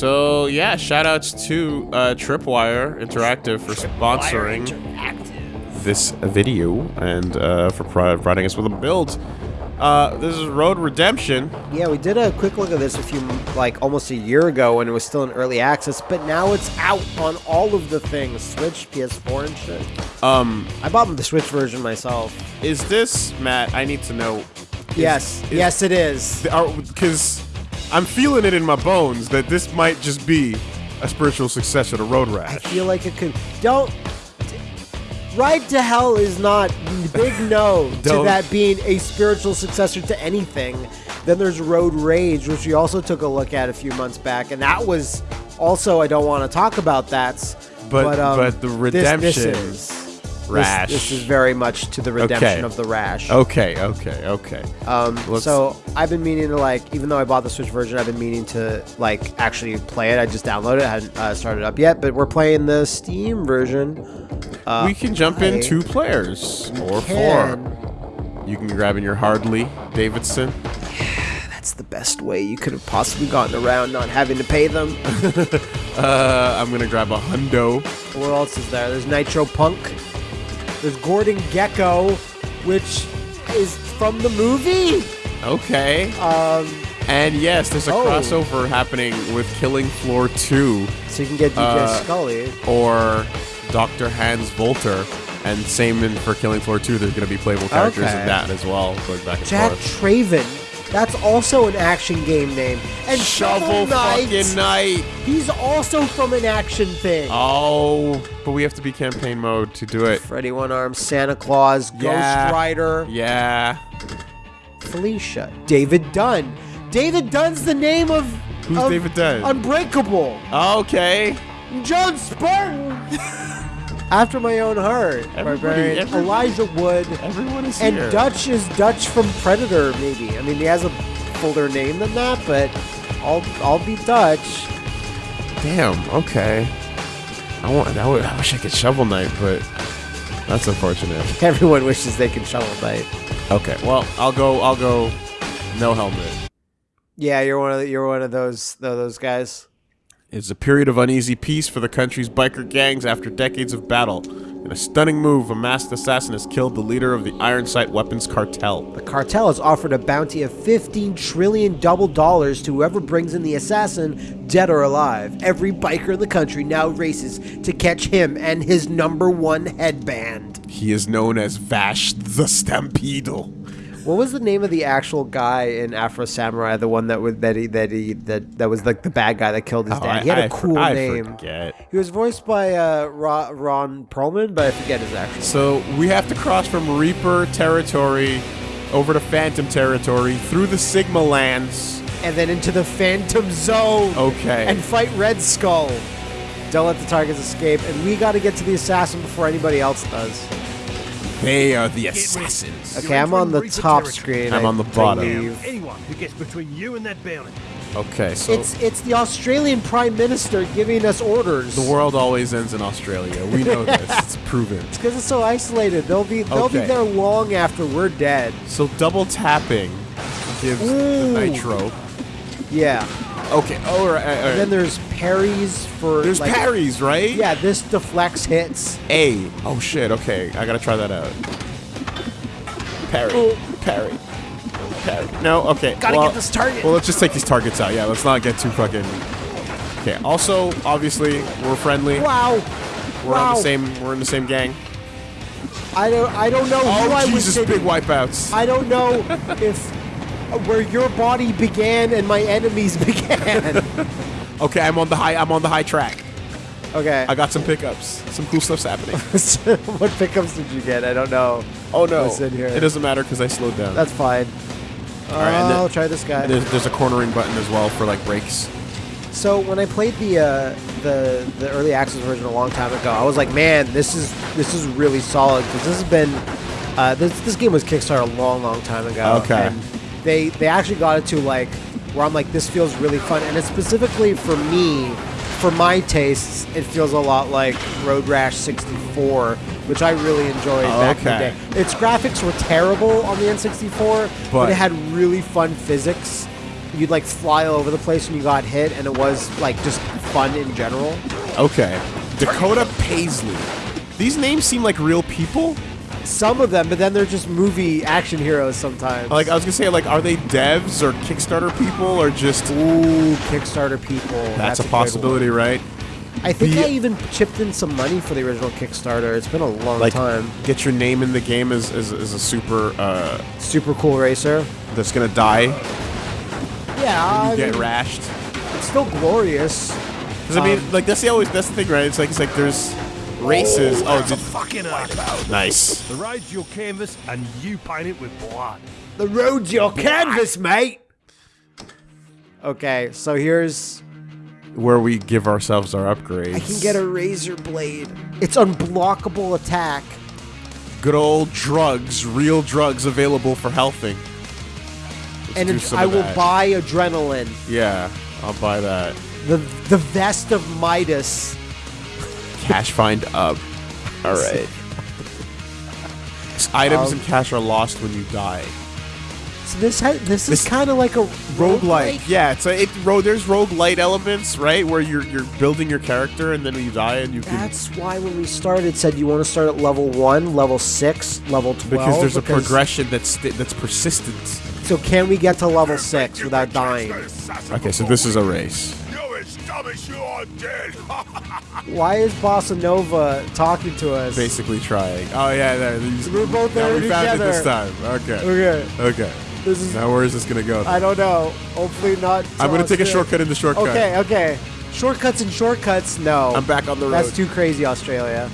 So yeah, shout outs to uh, Tripwire Interactive for sponsoring this video and uh, for providing us with a build. Uh, this is Road Redemption. Yeah, we did a quick look at this a few, like almost a year ago when it was still in early access, but now it's out on all of the things Switch, PS4, and shit. Um, I bought the Switch version myself. is this Matt? I need to know. is- yes, is- yes, it is. Because I'm feeling it in my bones that this might just be a spiritual successor to Road Rash. I feel like it could. Don't. Ride to Hell is not big no to that being a spiritual successor to anything. Then there's Road Rage, which we also took a look at a few months back, and that was also I don't want to talk about that. But- um, but the this- this redemption is- this- Rash. This, is very much to the redemption Okay. of the Rash. Okay, okay, okay. Um, Let's- so I've been meaning to like, even though I bought the Switch version, I've been meaning to like actually play it. I just downloaded it, I hadn't uh, started up yet, but we're playing the Steam version. Uh, we can jump in two players or can. four. You can grab in your Hardley Davidson. That's the best way you could have possibly gotten around not having to pay them. Uh, I'm gonna grab a hundo. what else is there? There's Nitro Punk. There's Gordon Gekko, which is from the movie. Okay. Um, And yes, there's a Oh. crossover happening with Killing Floor 2 so you can get DJ Uh, Scully. or Dr. Hans Volter. And same in for Killing Floor 2, there's going to be playable characters Okay. in that as well, going back and Jack forth. Traven. That's also an action game name. And Shovel Knight. fucking Knight! He's also from an action thing. Oh, but we have to be campaign mode to do it. Freddy One Arm, Santa Claus, Yeah. Ghost Rider, Yeah. Felicia, David Dunn. David Dunn's the name of. Who's of David Dunn? Unbreakable. Okay. John Spartan. After my own heart. Everybody- Barbarian. Elijah Wood. Everyone is And here. Dutch is Dutch from Predator, maybe. I mean, he has a fuller name than that, but I'll I'll be Dutch. Damn. Okay. I want. I, would, I wish I could shovel knight, but that's unfortunate. Everyone wishes they could shovel knight. Okay. Well, I'll go. I'll go. No helmet. Yeah, you're one of the, you're one of those those guys. It's a period of uneasy peace for the country's biker gangs after decades of battle. In a stunning move, a masked assassin has killed the leader of the Iron Sight Weapons Cartel. The cartel has offered a bounty of 15 trillion double dollars to whoever brings in the assassin, dead or alive. Every biker in the country now races to catch him and his number one headband. He is known as Vash the Stampede. What was the name of the actual guy in Afro Samurai? The one that was that he that he that that was like the bad guy that killed his Oh, dad. He had a I cool for- I name. forget. He was voiced by uh, Ron, Ron Perlman, but I forget his actual. So we have to cross from Reaper territory over to Phantom territory through the Sigma lands. and then into the Phantom Zone. Okay. And fight Red Skull. Don't let the targets escape, and we got to get to the assassin before anybody else does. They are the assassins. Okay, I'm on the top screen. I'm I on the bottom. believe. Anyone who gets between you and that bounty. Okay, so It's it's the Australian Prime Minister giving us orders. the world always ends in Australia. We know this. It's proven. It's because it's so isolated. They'll be they'll be there long after we're dead. So double tapping gives the nitro. Yeah. Okay. Oh, all right, all right. And then there's parries for there's like, parries, right? Yeah, this deflects hits. A. Oh shit. Okay, I gotta try that out. Parry. Oh. Parry. Parry. No. Okay. Gotta well- get this target. Well, let's just take these targets out. Yeah. Let's not get too fucking. Okay. Also, obviously, we're friendly. Wow. We're wow. on the same. We're in the same gang. I don't I don't know who Oh I was Jesus! Big wipeouts. I don't know if where your body began and my enemies began. Okay, I'm on the high. I'm on the high track. okay. I got some pickups. Some cool stuff's happening. what pickups did you get? I don't know. Oh no! What's in here? It doesn't matter because I slowed down. That's fine. All right, then- I'll try this guy. there's, there's a cornering button as well for like brakes. So when I played the uh, the the early access version a long time ago, I was like, man, this is this is really solid because this has been uh, this this game was kickstarted a long long time ago. Okay. And they they actually got it to like where I'm like, this feels really fun, and it's specifically for me. For my tastes, it feels a lot like Road Rash 64, which I really enjoyed back in the day. Its graphics were terrible on the N64, but, But- it had really fun physics you'd like fly all over the place when you got hit, and it was like just fun in general. Okay. Dakota Paisley. These names seem like real people. Some of them, but then they're just movie action heroes sometimes. Like I was gonna say, like are they devs or Kickstarter people or just? Ooh, Kickstarter people. That's, a, good possibility, right? I think The- I even chipped in some money for the original Kickstarter. It's been a long Like time. get your name in the game as, as, as a super uh, Super cool racer. that's gonna die. Yeah, get mean, rashed. it's still glorious. Because I mean, Um, like that's the always that's the thing, right? It's like it's like there's races. Oh, oh, That's a fucking earth. nice. The road's your canvas, and you paint it with blood. The road's your canvas, mate. Okay, so here's Where we give ourselves our upgrades. I can get a razor blade. It's unblockable attack. good old drugs, real drugs available for healthing. and do it's- some I of will that. buy adrenaline. Yeah, I'll buy that. The the vest of Midas. Cash find up. All right. Items Um, and cash are lost when you die. So this ha- this is kind of like a rogue Roguelike. Yeah, it's a, it ro- there's roguelite elements, right? Where you're you're building your character and then you die and you can That's why when we started, it said you want to start at level one, level six, level twelve. because there's a progression that's that's persistent. So can we get to level six without dying? Okay, so this is a race. You establish you are dead. Why is Bossa Nova talking to us? Basically trying. Oh yeah, there. These, We're both now there we found it this time. Okay. Okay, Okay. this is. Now where is this gonna go? I don't know. Hopefully not. I'm gonna to take a shortcut in the shortcut. Okay, okay. Shortcuts and shortcuts. No. I'm back on the road. That's too crazy, Australia.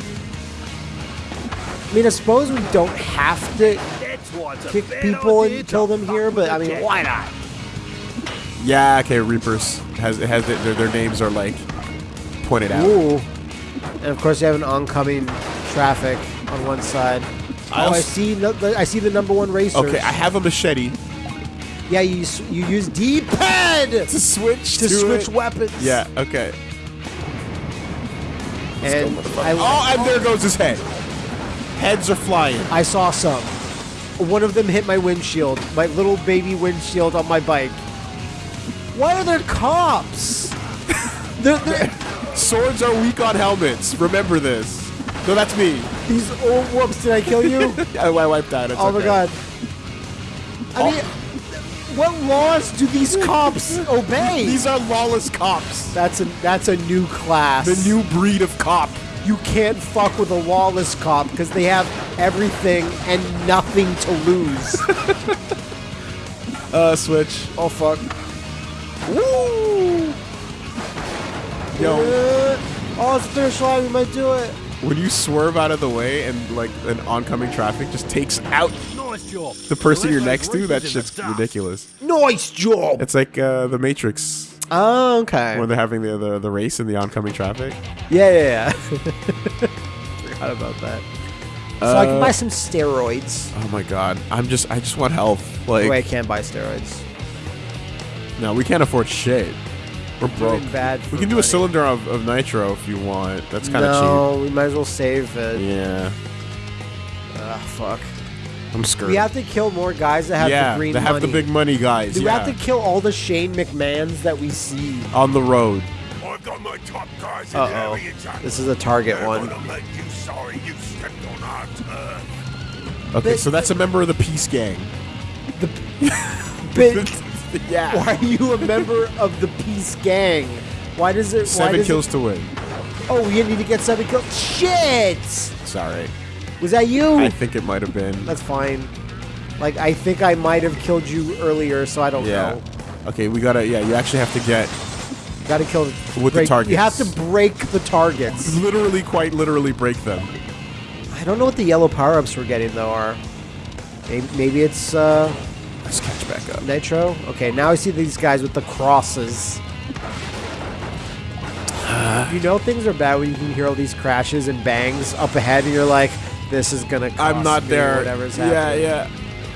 I mean, I suppose we don't have to That's why it's a kick people and kill them here, but I mean, why not? Yeah. Okay. Reapers has it has their, their their names are like pointed out. Ooh. And of course, you have an oncoming traffic on one side. I oh, I see. No, the, I see the number one racer. Okay, I have a machete Yeah, you you use D-pad to switch to to switch it. weapons. Yeah. Okay. And I, Oh, and there goes his head. Heads are flying. I saw some. One of them hit my windshield, my little baby windshield on my bike. Why are there cops? they're, they're, Swords are weak on helmets. Remember this. No, that's me. these oh whoops! Did I kill you? I, I wiped out. It's oh my god! I mean, what laws do these cops obey? These are lawless cops. that's a that's a new class. The new breed of cop. you can't fuck with a lawless cop because they have everything and nothing to lose. Uh, switch. oh fuck! Woo! Yo, Uh, oh, it's finish line. We might do it. when you swerve out of the way and like an oncoming traffic just takes out Nice job. the person you're next to, that shit's ridiculous. Nice job. It's like uh, the Matrix Oh, okay. when they're having the, the the race and the oncoming traffic. Yeah, yeah, yeah. Forgot about that. So I can Uh, buy some steroids. Oh my god, I'm just I just want health. Like Wait, I can't buy steroids. No, we can't afford shit. We're broke. Doing bad. We for can do a cylinder of, of nitro if you want. That's kind of cheap. No, we might as well save it. Yeah, Ah, fuck. I'm scared. We have to kill more guys that have yeah, the green they have money. the big money guys. Do we have to kill all the Shane McMahons that we see? on the road. I've got my top guys in Uh-oh. area, This is a target They're one. make you sorry you stepped on our turf. Okay, But- so that's a member of the Peace Gang. The. but yeah. why are you a member of the Peace Gang? Why does it? why Seven does kills It, to win. oh, we need to get seven kills. Shit! Sorry. Was that you? I think it might have been. That's fine. Like I think I might have killed you earlier, so I don't yeah. know. Okay, we gotta. Yeah, you actually have to get Got to kill With the break- You have to break the targets. literally, quite literally, break them. I don't know what the yellow power ups we're getting though are. Maybe, maybe it's uh, Let's catch back up. nitro. Okay, now I see these guys with the crosses. you know things are bad when you can hear all these crashes and bangs up ahead, and you're like, "This is gonna." I'm not there. Whatever's yeah, happening. yeah.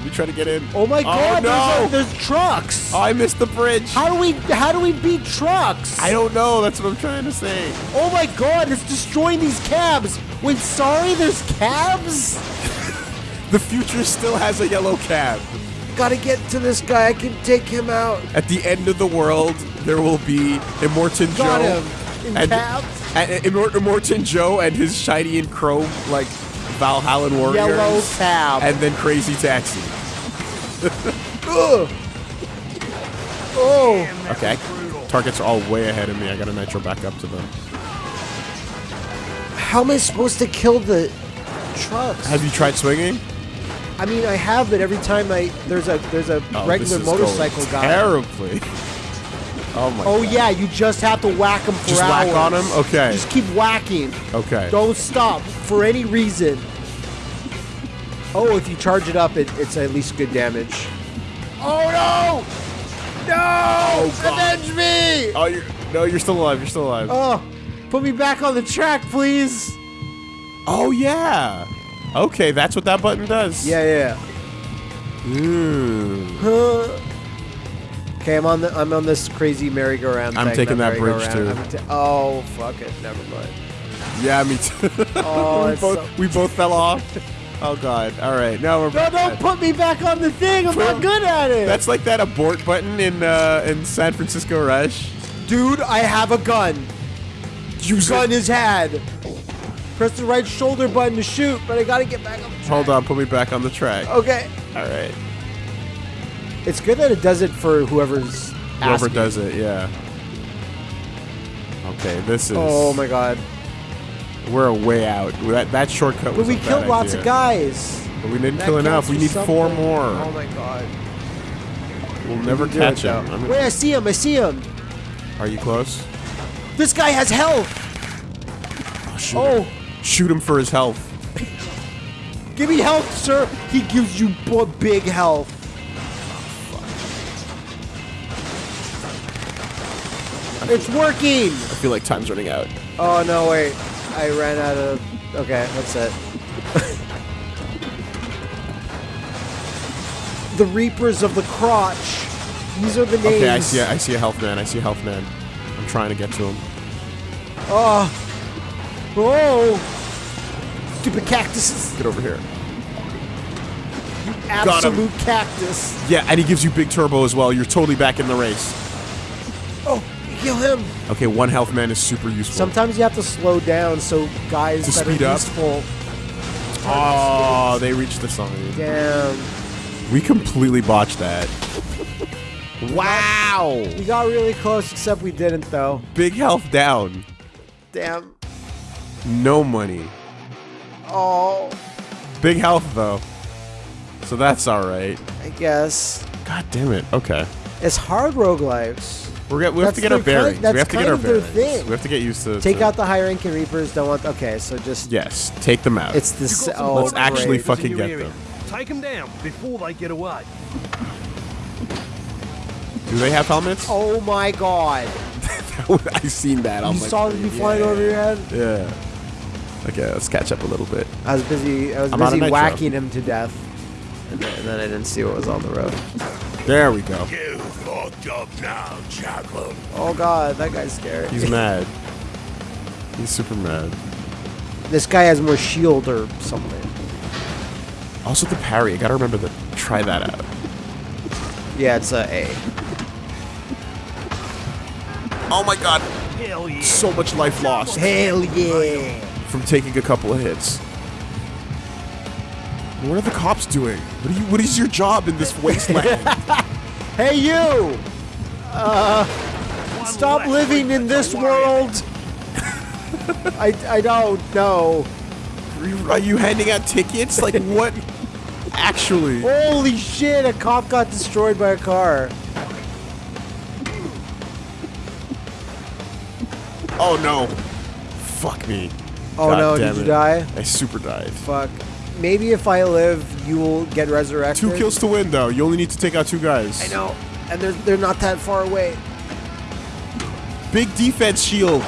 We try to get in. Oh my oh, god! Oh, no! there's, a- there's trucks. Oh, I missed the bridge. how do we? How do we beat trucks? I don't know. That's what I'm trying to say. Oh my god, it's destroying these cabs! Wait, sorry, there's cabs? The future still has a yellow cab. Gotta get to this guy. I can take him out. At the end of the world, there will be Immortan Got Joe. him. In and, caps. and Immor- Immortan Joe and his shiny and chrome like Valhalla warriors. Yellow cab. And then Crazy Taxi. Oh. Okay. Targets are all way ahead of me. I gotta nitro back up to them. How am I supposed to kill the trucks? Have you tried swinging? I mean, I have, but every time I there's a there's a Oh, regular this is going motorcycle guy. Terribly. Oh my Oh god. yeah, you just have to whack him for Just hours. whack on him? Okay. Just keep whacking. Okay. Don't stop for any reason. Oh, if you charge it up, it, it's at least good damage. Oh no! No! Oh, Avenge me! Oh, you're no, you're still alive. You're still alive. Oh, put me back on the track, please. Oh yeah. Okay, that's what that button does. Yeah, yeah. Ooh. Okay, I'm on the I'm on this crazy merry-go-round. I'm thing, taking that bridge, too. Oh, fuck it. Never mind. Yeah, me too. Oh, we both so- we both fell off. Oh god. All right. Now we're No, back. don't put me back on the thing. I'm not good at it. That's like that abort button in uh, in San Francisco Rush. Dude, I have a gun. Use Gun it. is had. Press the right shoulder button to shoot, but I gotta get back on the track. Hold on. Put me back on the track. Okay. All right. It's good that it does it for whoever's Whoever asking. does it, yeah. Okay, this is. Oh my god. We're way out. That that shortcut But was. we a bad killed lots idea. of guys. But we didn't That kill enough. We need four more. Oh my god. We'll never Do catch him. I'm Wait, I see him. I see him. Are you close? This guy has health. Oh, shoot Oh. Shoot him for his health. give me health, sir. He gives you big health. It's working. I feel like time's running out. Oh no, wait. I ran out of. Okay, that's it. the Reapers of the Crotch. These are the names. Okay, I see. I see a health man. I see a health man. I'm trying to get to him. Oh. Oh. Stupid cactuses. Get over here. him. Absolute cactus. Yeah, and he gives you big turbo as well. You're totally back in the race. Oh, kill him. Okay, one health man is super useful. Sometimes you have to slow down so guys To that speed are up? useful. oh, they reached the sign. Damn. We completely botched that. Wow! We got really close, except we didn't though. Big health down. Damn. No money. Oh, Big health though. So that's alright. I guess. God damn it. Okay. It's hard roguelives. We're get, we have That's to get our their kind- bearings. that's we have to get kind our of their bearings. thing. We have to get used to Take to- out the high ranking reapers. Don't want. Okay, so just. Yes, take them out. It's this. Oh, Let's actually great. fucking get area. them. Take them down before they get away. Do they have helmets? Oh my god! I've seen that. on You my saw screen. them oh, flying Yeah. over your head. Yeah. Okay, let's catch up a little bit. I was busy. I was I'm busy whacking him to death, and then, and then I didn't see what was on the road. There we go. You fucked up now, Jackal. Oh god, that guy's scary. He's mad. He's super mad. This guy has more shield or something. Also the parry. I gotta remember to try that out. Yeah, it's a A. Oh my god. Hell yeah. So much life lost Hell yeah! From taking a couple of hits. What are the cops doing? What, are you, what is your job in this wasteland? Hey you! Uh, stop living in this world. I I don't know. are, you, are you handing out tickets? Like what? Actually. Holy shit! A cop got destroyed by a car. Oh no. Fuck me. Oh God no! Did you it. die? I super died. Fuck. Maybe if I live, you will get resurrected. Two kills to win though. You only need to take out two guys. I know, and they're they're not that far away. Big defense shield.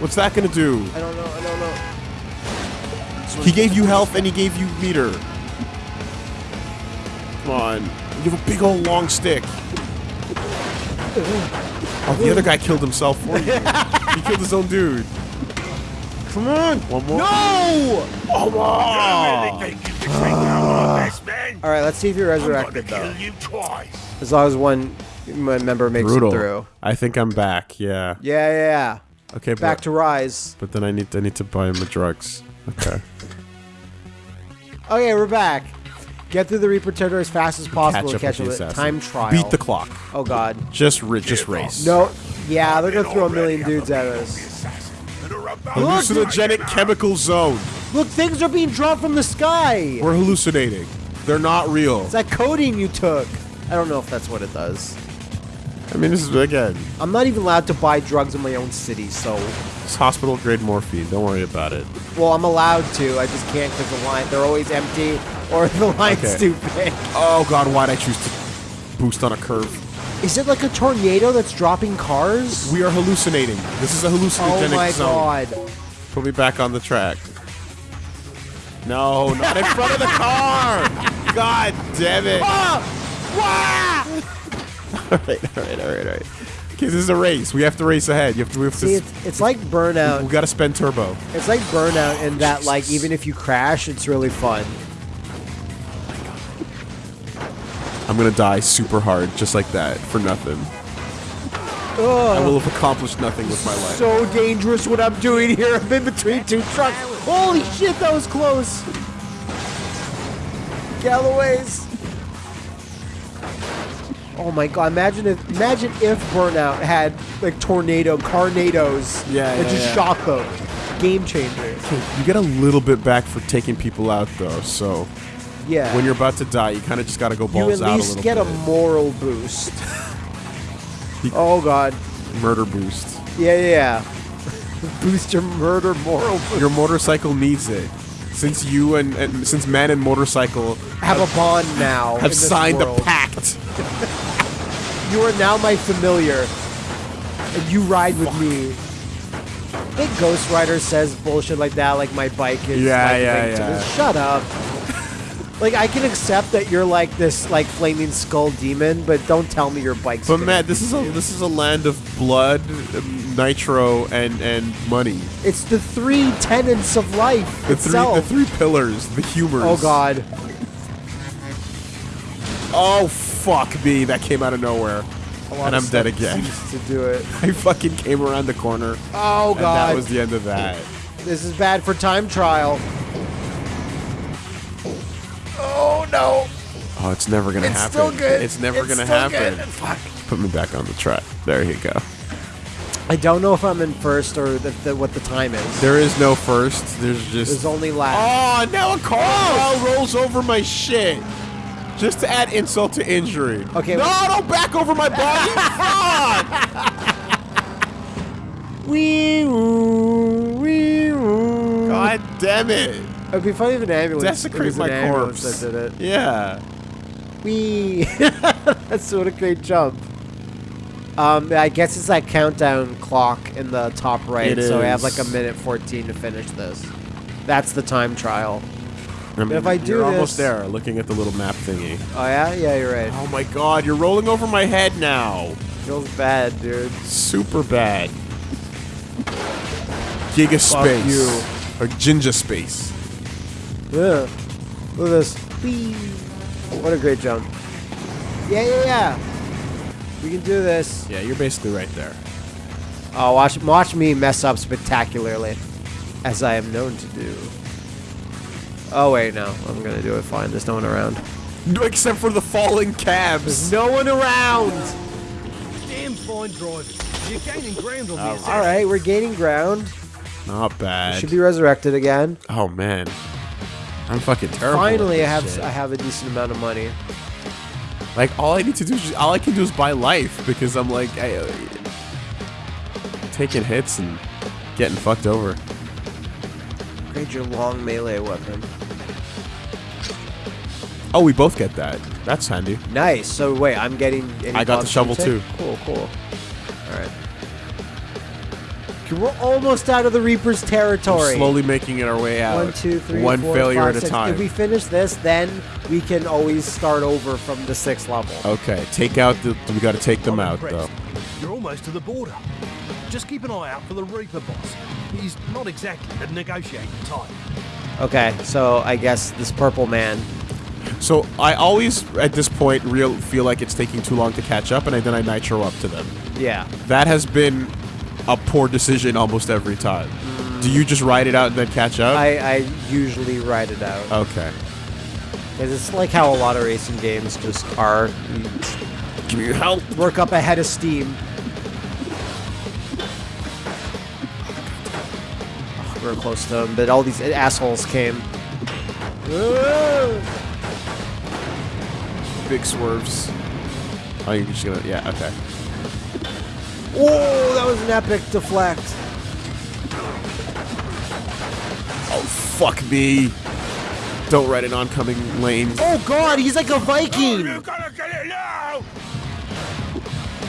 What's that gonna do? I don't know. I don't know. He gave you health and he gave you meter. Come on. You have a big old long stick. Oh, the other guy killed himself for you. he killed his own dude. Come on. One more. No! Come You on. really think you can take down all this, man? again. All right, let's see if you're I'm gonna resurrected kill though. you twice. As long as one member makes Brutal. it through. I think I'm back. Yeah. Yeah, yeah, yeah. Okay. Back but, to rise. But then I need I need to buy my drugs. Okay. Okay, we're back. Get through the Reaper territory as fast as possible Catch to up catch with the up with assassin. time trial. Beat the clock. Oh god. Just ri- just race. No. Yeah, they're gonna throw a million dudes at will of us. Hallucinogenic to- chemical zone. Look, things are being dropped from the sky. We're hallucinating. They're not real. It's that codeine you took. I don't know if that's what it does. I mean, this is again, I'm not even allowed to buy drugs in my own city, so it's hospital grade morphine. Don't worry about it. well, I'm allowed to. I just can't because the line they're always empty or the line's Okay. too big. Oh God, why'd I choose to boost on a curve? Is it like a tornado that's dropping cars? We are hallucinating. This is a hallucinogenic zone. Oh my zone. god. Put me back on the track. No, not in front of the car. God damn it. Ah! all right, all right, all right, all right. Okay, this is a race. We have to race ahead. You have to. We See, to it's, it's like burnout. we got to spend turbo. It's like burnout in that, like, even if you crash, it's really fun. I'm gonna die super hard, just like that, for nothing. I will have accomplished nothing with my life. So dangerous what I'm doing here. I'm in between two trucks. Holy shit, that was close. Galloway's. Oh my god! Imagine if imagine if Burnout had like tornado carnados Yeah, that yeah, just yeah. shot them. Game changer. You get a little bit back for taking people out, though. So Yeah. when you're about to die, you kind of just gotta go you balls at out a least little get bit. a moral boost. oh god. murder boost. Yeah, yeah. yeah. boost your murder moral boost. Your motorcycle needs it. Since you and, and since man and motorcycle Have a bond now. have signed world. a pact. You are now my familiar, and you ride with me. I think Ghost Rider says bullshit like that, like my bike is. Yeah, like, yeah, to yeah. Shut up. Like I can accept that you're like this, like flaming skull demon, but don't tell me your bike's. But Matt, this is a this is a land of blood, nitro, and and money. It's the three tenets of life The three the three pillars, the humors. oh God. Oh fuck me, that came out of nowhere. And I'm dead again. To do it. I fucking came around the corner. Oh God. that was the end of that. This is bad for time trial. No. Oh, it's never gonna It's happen. still good. It's never It's gonna still happen. good. Fuck. Put me back on the track. There you go. I don't know if I'm in first or the, the, what the time is. There is no first. There's just. There's only last. Oh, now a car rolls over my shit. Just to add insult to injury. Okay, No, wait. don't back over my body. Fuck! Wee woo, wee woo. God damn it. It'd be funny if an ambulance. Desecrate my an corpse. That did it. Yeah. Wee. That's what a great jump. Um, I guess it's that countdown clock in the top right. It so we have like a minute 14 to finish this. That's the time trial. I mean, if I do you're almost there, looking at the little map thingy. Oh yeah, yeah, you're right. Oh my god, you're rolling over my head now. Feels bad, dude. Super bad. Giga space. you. Or ginger space. Yeah. Look at this. Whee! What a great jump. Yeah, yeah, yeah. We can do this. Yeah, you're basically right there. Oh, watch, watch me mess up spectacularly, as I am known to do. Oh wait, no, I'm gonna do it fine. There's no one around. Except for the falling cabs. There's no one around. Damn fine driving. You're gaining ground on Oh, this. All right, we're gaining ground. Not bad. Should be resurrected again. oh man, I'm fucking terrible. Finally, I have shit. I have a decent amount of money. like all I need to do is just, all I can do is buy life because I'm like I, uh, taking hits and getting fucked over. Grade your long melee weapon. Oh, we both get that. That's handy. Nice. So wait, I'm getting. Any I got the shovel too. Cool, cool. All right. Okay, we're almost out of the Reaper's territory. We're slowly making it our way out. One, two, three, One four, failure five, at a time. If we finish this, then we can always start over from the sixth level. Okay, take out the. We got to take them I'm out though. You're almost to the border. Just keep an eye out for the Reaper boss. He's not exactly the negotiating type. Okay, so I guess this purple man. So I always, at this point, real feel like it's taking too long to catch up, and I, then I nitro up to them. Yeah. That has been a poor decision almost every time. Do you just ride it out and then catch up? I, I usually ride it out. okay. Because it's like how a lot of racing games just are. You Give me your help. work up ahead of steam. Oh, we were close to them, but all these assholes came. Big swerves. Oh, you're just gonna, yeah, okay. Oh, that was an epic deflect. Oh, fuck me. Don't ride an oncoming lane. Oh god, he's like a oh, You Viking! gotta get it now!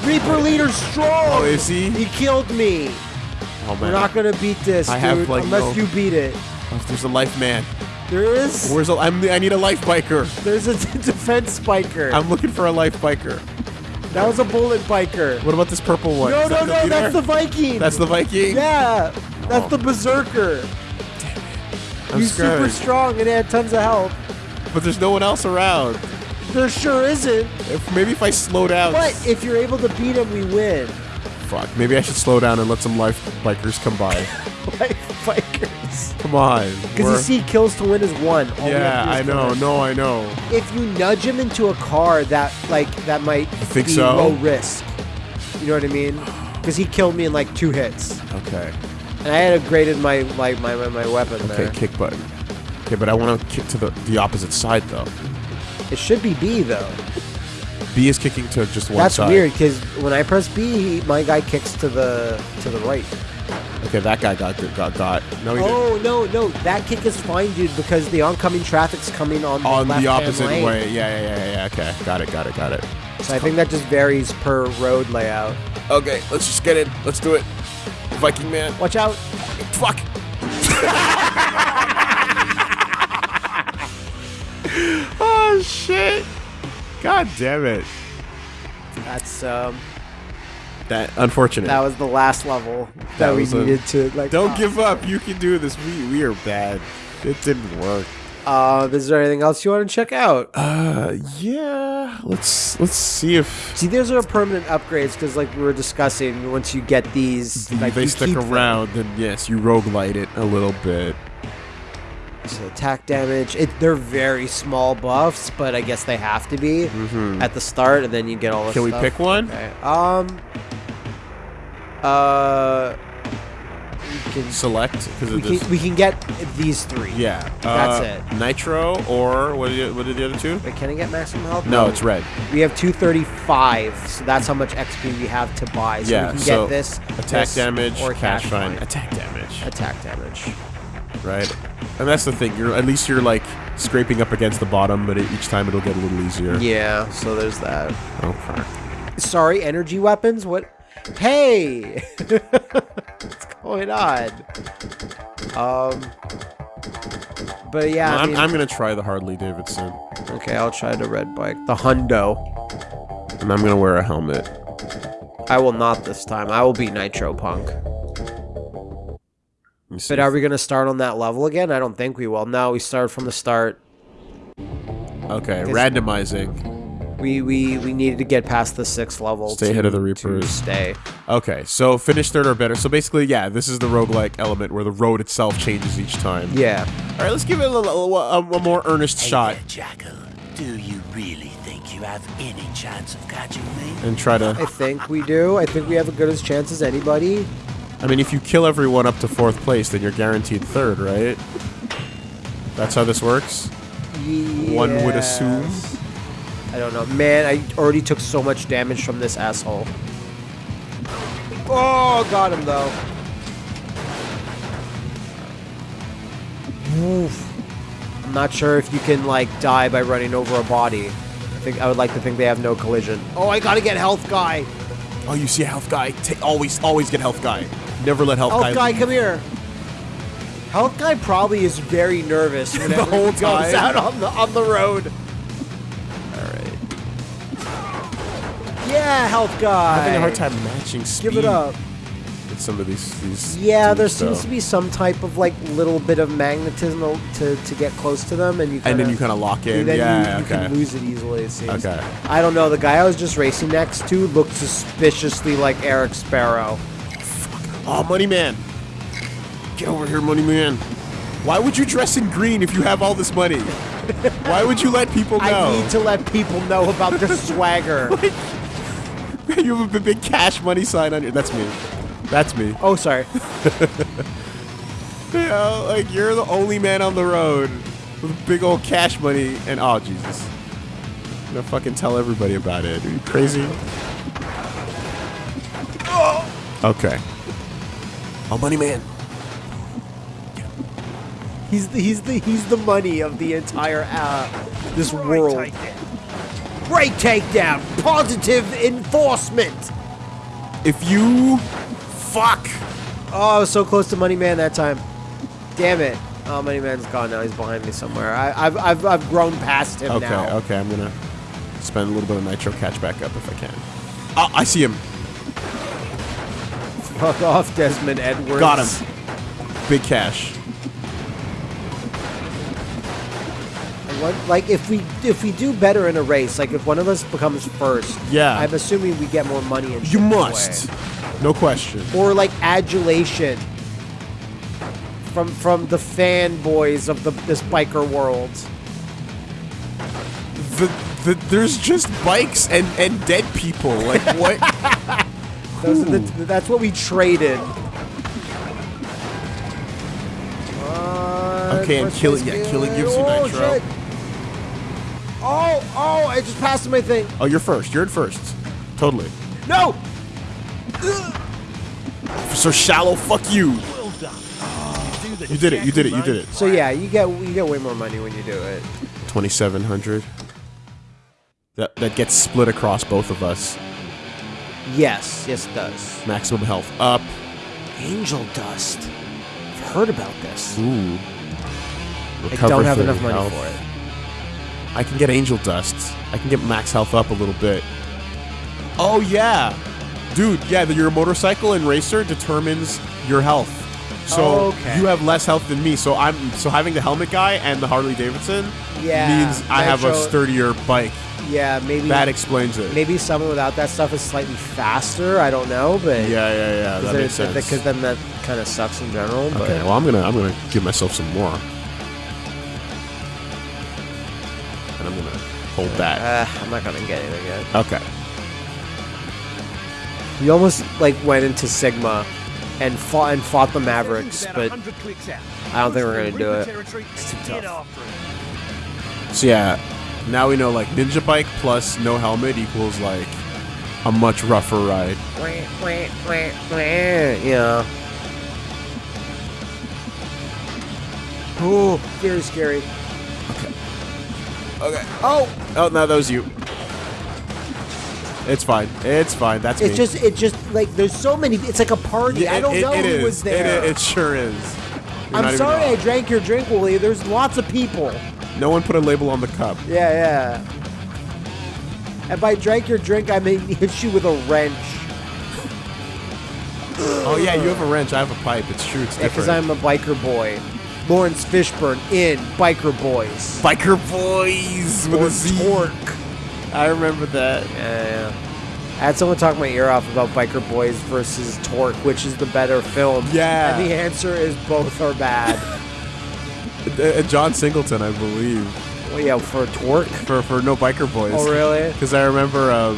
Reaper leader strong! Oh, is he? He killed me! Oh, man. We're not gonna beat this, I dude, have, like, unless no- you beat it. Oh, there's a life man. There is? Where's a, I'm, I need a life biker. There's a defense spiker. I'm looking for a life biker. That was a bullet biker. What about this purple one? No, Is no, that no, leader? that's the Viking! That's the Viking? Yeah! That's Oh. the berserker! I'm He's super strong and he had tons of health. But there's no one else around. There sure isn't. If, maybe if I slow down. But if you're able to beat him, we win. Fuck. Maybe I should slow down and let some life bikers come by. Like Come on. Because you see, kills to win is one. All Yeah, have I is know. No, I know. If you nudge him into a car that like that might think be so? low risk. You know what I mean? Because he killed me in like two hits, Okay. and I had upgraded my like my my, my weapon Okay, there. kick button. Okay, but I want to kick to the, the opposite side, though. It should be B though. B is kicking to just one That's side. weird because when I press B, my guy kicks to the to the right. Okay, that guy got got got. No, he didn't. Oh no no, that kick is fine, dude, because the oncoming traffic's coming on the On the left-hand opposite lane. way. Yeah, yeah, yeah, yeah. Okay, got it, got it, got it. So I think that just varies per road layout. Okay, let's just get it. Let's do it. Viking man. Watch out! Fuck. oh shit. God damn it. That's um, That unfortunate. that was the last level that, That we was a- needed to like. Don't give up. You can do this. We we are bad. It didn't work. Uh, is there anything else you want to check out? Uh, yeah. Let's let's see if See, those are permanent upgrades because, like we were discussing, once you get these, like, they stick them. around. Then yes, you roguelite it a little bit. So attack damage. It, they're very small buffs, but I guess they have to be at the start, and then you get all the Can we pick one? Okay. Um. Uh. We can, Select because we can we can get these three. yeah, That's uh, it. Nitro or what are the, what are the other two? Wait, can I get maximum health? No, it's red. We have 235, so that's how much XP we have to buy. So yeah, we can so get this attack this, damage, or cash cash fine, fine. attack damage, Attack damage. right? And that's the thing. You're at least you're like scraping up against the bottom, but it, each time it'll get a little easier. Yeah, so there's that. Okay. Sorry, energy weapons? What? Hey! What's going on? Um. But yeah, Well, I I'm, mean, gonna try the Harley Davidson, okay, I'll try the red bike. The Hundo. and I'm gonna wear a helmet. I will not this time. I will be Nitro Punk. Let me see But are we going to start on that level again? I don't think we will. No, we start from the start. Okay, randomizing. We we we needed to get past the sixth level. Stay to- ahead of the Reapers. Stay. Okay, so finish third or better. So basically, yeah, this is the roguelike element where the road itself changes each time. Yeah. All right, let's give it a, little, a, a more earnest shot Jackal, do you really think you have any chance of catching me? and try to. I think we do. I think we have as good as chance as anybody. I mean, if you kill everyone up to fourth place, then you're guaranteed third, right? That's how this works. One would assume. I don't know. Man, I already took so much damage from this asshole. Oh, got him though. Oof. I'm not sure if you can like die by running over a body. I think I would like to think they have no collision. Oh, I gotta get health guy. Oh, you see a health guy? Take always, always get health guy. Never let health, Health guy, leave. come here. Health guy probably is very nervous whenever whole he goes time. out on the on the road. Yeah, health guy. Having a hard time matching speed. Give it up. in some of these these. Yeah, there seems so- to be some type of like little bit of magnetism to, to get close to them, and you kinda, And then you kind of lock in. then yeah. you, you okay. can lose it easily. It seems. Okay. I don't know. The guy I was just racing next to looked suspiciously like Eric Sparrow. Fuck. Oh, Money Man. Get over here, Money Man. Why would you dress in green if you have all this money? Why would you let people know? I need to let people know about the swagger. you have a big cash money sign on your. That's me. That's me. Oh, sorry. You know, like you're the only man on the road with big old cash money, and oh Jesus, I'm gonna fucking tell everybody about it. Are you crazy? Okay. Oh, money man. He's the, he's the he's the money of the entire uh, this world. Great takedown. Positive enforcement. If you fuck. Oh, I was so close to Money Man that time. Damn it. Oh, Money Man's gone now. He's behind me somewhere. I, I've, I've, I've grown past him Okay, now. Okay, okay, I'm gonna spend a little bit of nitro catch back up if I can. Oh, I see him. Fuck off, Desmond Edwards. Got him. Big cash. What, like if we if we do better in a race, like if one of us becomes first, Yeah. I'm assuming we get more money. And You must. way. No question. or like adulation from from the fanboys of the this biker world. The, the there's just bikes and and dead people. Like what? The, that's what we traded. Uh, Okay, and first kill- place yeah, killing gives you oh, nitro. shit. Oh, oh! I just passed my thing. oh, you're first. You're in first. Totally. No. So shallow. Fuck you. Well done. You, do the You did it. You did it. You did it. So yeah, you get you get way more money when you do it. Twenty seven hundred. That that gets split across both of us. Yes, yes, it does. Maximum health up. Angel dust. I've heard about this. Ooh. I don't have enough money health. for it. I can get angel dust. I can get max health up a little bit. Oh yeah, dude. Yeah, your motorcycle and racer determines your health. So Okay. you have less health than me. So I'm so having the helmet guy and the Harley Davidson Yeah, means I have a sturdier bike. Yeah, maybe That explains it. maybe someone without that stuff is slightly faster. I don't know, but Yeah, yeah, yeah. That makes sense. Because then that kind of sucks in general. But Okay, well I'm gonna I'm gonna give myself some more, I'm gonna hold that. uh, I'm not gonna get anything yet. Okay. We almost like went into Sigma and fought and fought the Mavericks, but 100 clicks out. I don't think we're gonna do it. It's too tough. So yeah, now we know like ninja bike plus no helmet equals like a much rougher ride. Wait, wait, wait, wait. Yeah. Oh, very scary. Okay. Oh. Oh, no, that was you. It's fine. It's fine. That's It's me. just, it just like there's so many. It's like a party. Yeah, I don't it- know it who is. was there. i- It, sure is. You're I'm sorry I drank your drink, Willie. There's lots of people. No one put a label on the cup. Yeah, yeah. And by drank your drink, I mean hit you with a wrench. Oh yeah, you have a wrench. I have a pipe. It's true. It's Yeah, because different. I'm a biker boy. Laurence Fishburne in Biker Boyz. biker boys with Or a Z. Torque. I remember that. Yeah, yeah. I had someone talk my ear off about Biker Boyz versus Torque, which is the better film. Yeah. And the answer is both are bad. Uh, John Singleton, I believe, well, yeah, for Torque. for for no biker boys. Oh, really? Because I remember um,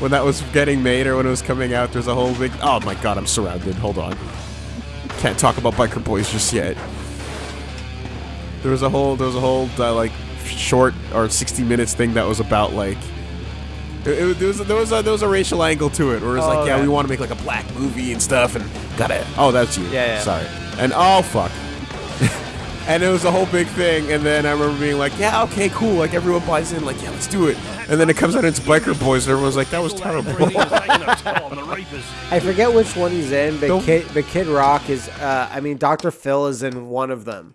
when that was getting made or when it was coming out, there's a whole big. Oh my god, I'm surrounded. Hold on. Can't talk about biker boys just yet. There was a whole, there was a whole uh, like short or 60 minutes thing that was about like. It, it- there was there was a, there was a racial angle to it where it was Oh, like, yeah, okay. we want to make like a black movie and stuff, and gotta. Oh, that's you. Yeah, yeah. Sorry. And oh fuck. and it was a whole big thing. And then I remember being like, yeah, okay, cool. Like everyone buys in. Like, yeah, let's do it. And then it comes out, and it's biker boys, and everyone's like, that was terrible. Everything is taking a toll on the Reapers. I forget which one he's in, but Don't- Kid, but Kid Rock is. Uh, I mean, Dr. Phil is in one of them.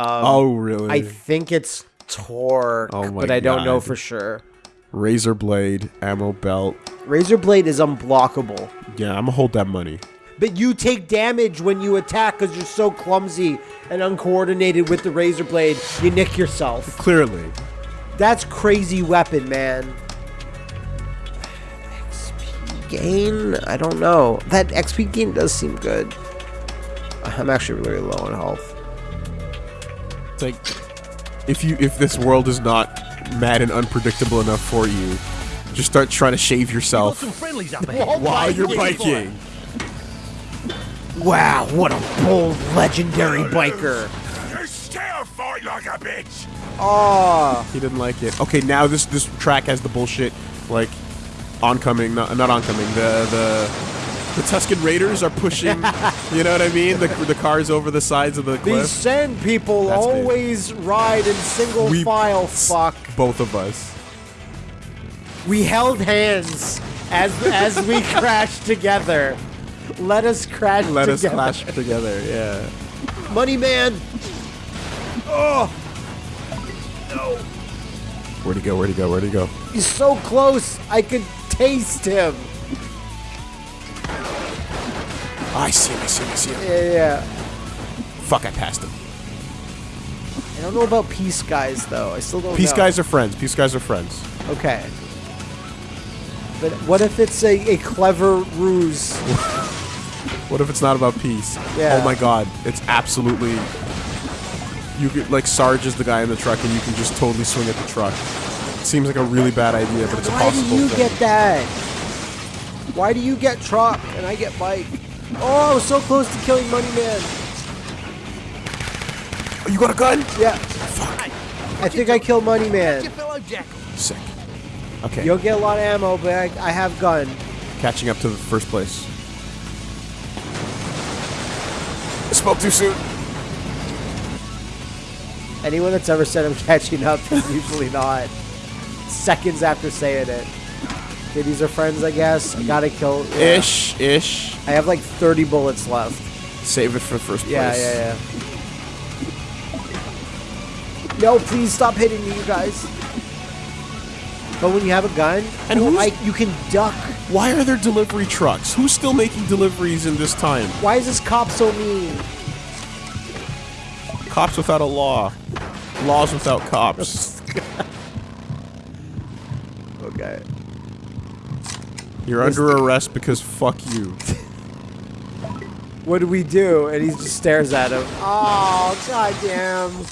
Um, oh really? I think it's Torque, Oh but I don't know for sure. Razor blade, ammo belt. Razor Blade is unblockable. Yeah, I'm gonna hold that money. but you take damage when you attack because you're so clumsy and uncoordinated with the razor blade. You nick yourself. Clearly. That's crazy weapon, man. XP gain? I don't know. That XP gain does seem good. I'm actually really low on health. It's like if you if this world is not mad and unpredictable enough for you, just start trying to shave yourself some friendlies up ahead. Oh while you're biking. Wow, what a bold, legendary biker. You still fight like a bitch. Oh, He didn't like it. Okay, now this this track has the bullshit like oncoming, not not oncoming. The the the Tusken Raiders are pushing. you know what I mean? The the cars over the sides of the cliff. these cliff. sand people That's me. always ride in single We- file. Fuck. Both of us. We held hands as as we crashed together. Let us crash Let us together. clash together. Yeah. Money man. Oh, Where'd he go? Where'd he go? Where'd he go? he's so close. I could taste him. Oh, I see him. I see him. I see him. Yeah, yeah. Fuck! I passed him. I don't know about peace guys though. I still don't Peace know. guys are friends. Peace guys are friends. Okay. But what if it's a, a clever ruse? What if it's not about peace? Yeah. Oh my god, it's absolutely. You could like Sarge is the guy in the truck, and you can just totally swing at the truck. Seems like a really bad idea, but it's a Why do you thing. get that? Why do you get truck and I get bike? Oh, I was so close to killing Money Man. Oh, you got a gun? Yeah. I think I killed Money Man. Sick. Okay, You'll get a lot of ammo, but I, I have gun. catching up to the first place. I spoke too soon. Anyone that's ever said I'm catching up is usually not. Seconds after saying it. Okay, these are friends, I guess. I gotta kill. yeah. Ish, ish. I have like 30 bullets left. Save it for first place. Yeah, yeah, yeah. No, please stop hitting me, you guys. But when you have a gun, And oh, who's- I, you can duck. Why are there delivery trucks? Who's still making deliveries in this time? Why is this cop so mean? Cops without a law. Laws without cops. Okay. You're under arrest because fuck you. What do we do? And he just stares at him. Oh, goddamn.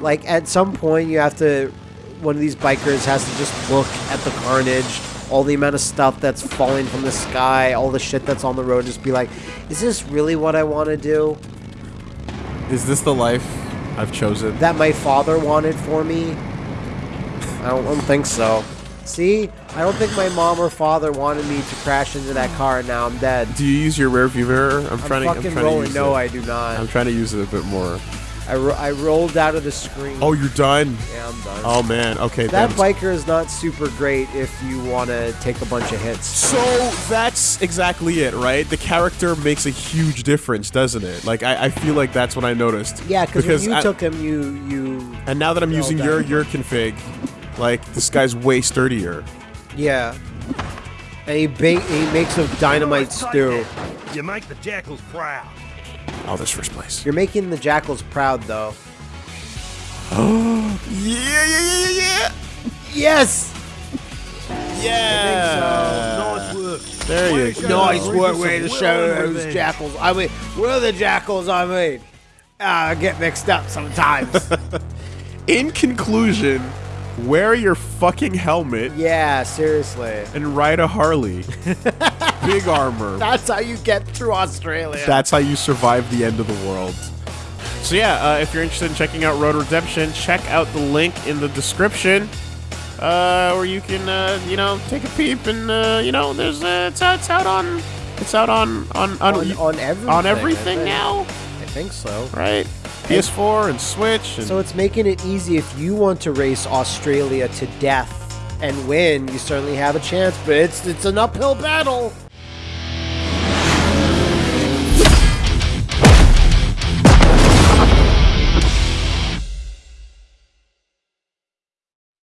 Like, at some point, you have to. One of these bikers has to just look at the carnage, all the amount of stuff that's falling from the sky, all the shit that's on the road, just be like, is this really what I want to do? Is this the life I've chosen? That my father wanted for me? I don't, I don't think so. See? I don't think my mom or father wanted me to crash into that car and now I'm dead. Do you use your rear view mirror? I'm I'm trying to. I'm trying rolling. to use No, it. I do not. I'm trying to use it a bit more. I, ro- I rolled out of the screen. Oh, you're done. yeah, I'm done. Oh man. Okay. that biker is not super great if you want to take a bunch of hits. So that's exactly it, right? The character makes a huge difference, doesn't it? Like I, I feel like that's what I noticed. Yeah, because when you I- took him, you you And now that I'm using your your config, like this guy's way sturdier. yeah. And he ba- he makes a dynamite stew. You make the jackals proud. Oh, this first place. You're making the jackals proud, though. Yeah, yeah, yeah, yeah, yeah. Yes. Yeah. nice work. There you go. Nice work some with the show those revenge. jackals. I mean, we're the jackals. I mean, Ah, I get mixed up sometimes. In conclusion, wear your fucking helmet yeah, seriously. and ride a Harley. Big armor. That's how you get through Australia. That's how you survive the end of the world. So yeah, uh, if you're interested in checking out Road Redemption, check out the link in the description, uh, where you can, uh, you know, take a peep and, uh, you know, there's, uh, it's, out, it's out on, it's out on, on, on, on, on everything. on everything now, I think so. right? PS4 and Switch. And So it's making it easy if you want to race Australia to death and win. You certainly have a chance, but it's it's an uphill battle.